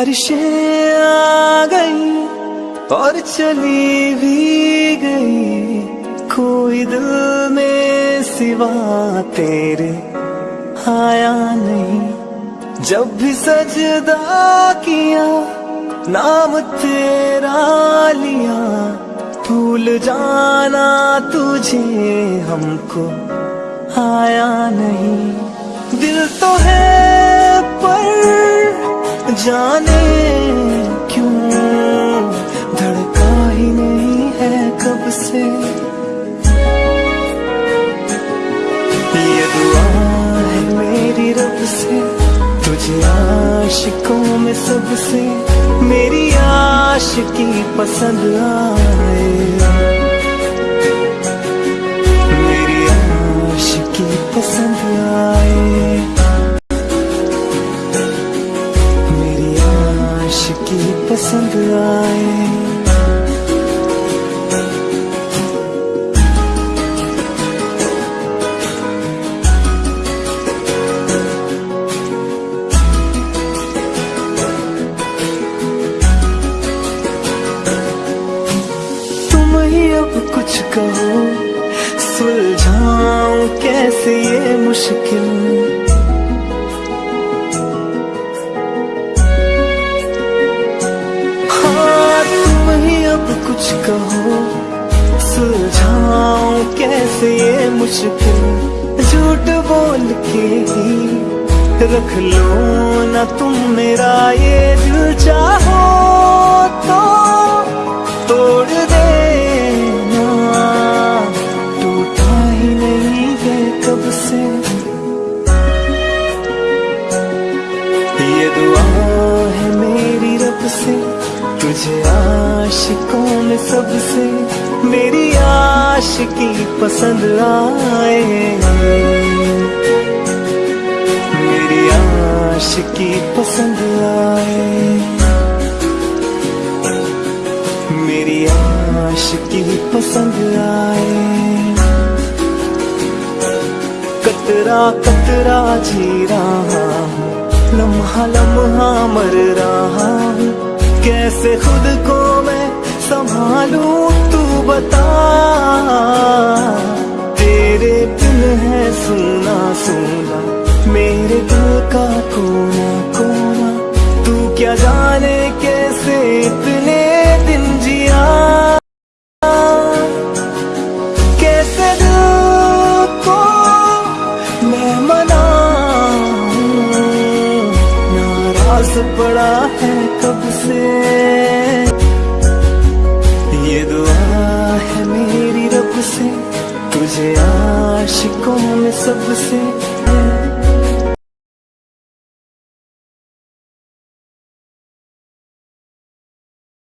बारिशें आ गई और चली भी गई। कोई दिल में सिवा तेरे आया नहीं। जब भी सजदा किया, नाम तेरा लिया। भूल जाना तुझे हमको, आया नहीं। दिल तो है जाने क्यों? धड़का ही नहीं है कब से? ये दुआ है मेरी रब से, तुझे आशिकों में सबसे। मेरी आशिकी पसंद आए। आए। तुम ही अब कुछ कहो सुलझाऊं कैसे ये मुश्किल? कुछ कहो सुलझाऊं कैसे ये मुश्किल? झूठ बोल के ही रख लो ना तुम मेरा ये दिल चाहो तो। तोड़ देना टूटा ही नहीं है कब से। ये दुआ है मेरी रब से। तुझे आशिकों में सबसे मेरी आशिकी पसंद आए मेरी आशिकी पसंद आए। मेरी आशिकी पसंद आए। कतरा कतरा जी रहा लम्हा लम्हा मर रहा हूँ। कैसे खुद को मैं संभालू, तू बता। तेरे दिल है सुना सुना मेरे दिल का कोना कोना तू क्या जाने कैसे इतने पड़ा है कब से? ये दुआ है मेरी रब से तुझे आशिकों में सबसे।